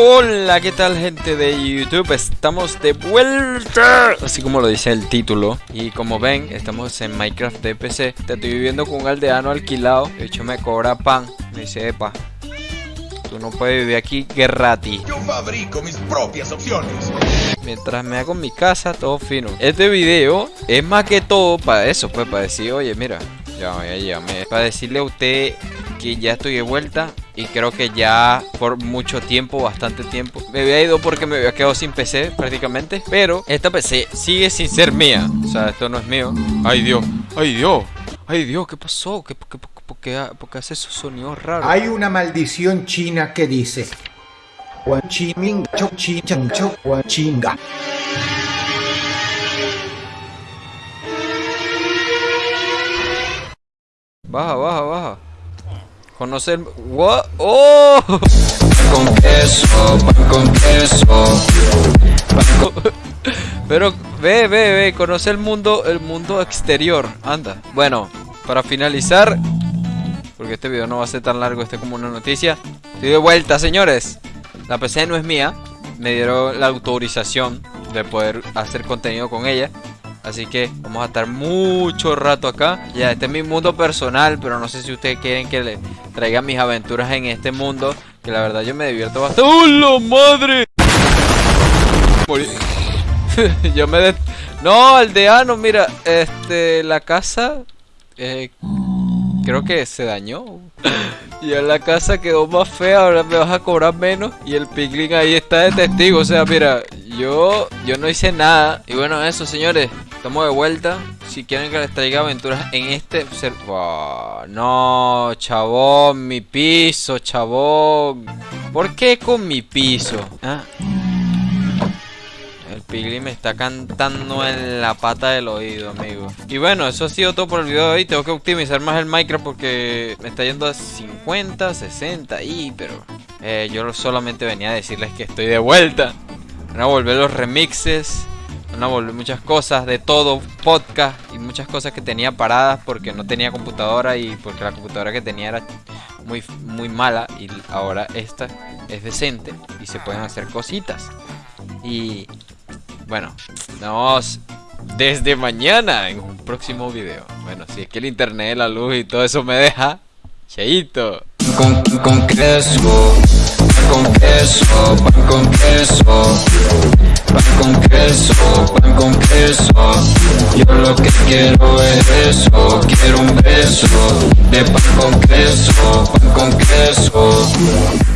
Hola, ¿qué tal gente de YouTube? Estamos de vuelta, así como lo dice el título. Y como ven, estamos en Minecraft de PC Te estoy viviendo con un aldeano alquilado. De hecho me cobra pan, me dice, epa Tú no puedes vivir aquí gratis Yo fabrico mis propias opciones. Mientras me hago mi casa, todo fino. Este video es más que todo para eso, pues para decir, oye, mira Ya, ya, ya, para decirle a usted que ya estoy de vuelta y creo que ya por mucho tiempo, bastante tiempo, me había ido porque me había quedado sin PC prácticamente. Pero esta PC sigue sin ser mía. O sea, esto no es mío. Ay Dios, ay Dios, ay Dios, ¿qué pasó? ¿Qué, por, qué, por, qué, hace esos sonidos raros? Hay una maldición china que dice... Baja, baja, baja. Conocer... What? ¡Oh! Con queso, pan con queso. Pero ve, ve, ve, conoce el mundo, el mundo exterior. Anda. Bueno, para finalizar, porque este video no va a ser tan largo, este es como una noticia. Estoy de vuelta, señores. La PC no es mía. Me dieron la autorización de poder hacer contenido con ella. Así que vamos a estar mucho rato acá Ya, este es mi mundo personal Pero no sé si ustedes quieren que le traiga mis aventuras en este mundo Que la verdad yo me divierto bastante. ¡Oh, la madre! yo me... De... No, aldeano, mira Este, la casa eh, Creo que se dañó. Y en la casa quedó más fea Ahora me vas a cobrar menos Y el piglin ahí está de testigo. O sea, mira Yo, yo no hice nada Y bueno, eso señores Estamos de vuelta. Si quieren que les traiga aventuras en este no, chabón, mi piso, chabón. ¿Por qué con mi piso? ¿Ah? El pigli me está cantando en la pata del oído, amigo. Y bueno, eso ha sido todo por el video de hoy. Tengo que optimizar más el Minecraft porque me está yendo a 50, 60 y... Pero eh, yo solamente venía a decirles que estoy de vuelta. Van a volver los remixes van a volver muchas cosas de todo, podcast y muchas cosas que tenía paradas porque no tenía computadora y porque la computadora que tenía era muy, muy mala y ahora esta es decente y se pueden hacer cositas. Y bueno, nos desde mañana en un próximo video. Bueno, si es que el internet, la luz y todo eso me deja, cheito. Con, con con queso, con queso. Con queso, pan con queso. Yo lo que quiero es eso Quiero un beso De pan con queso, pan con queso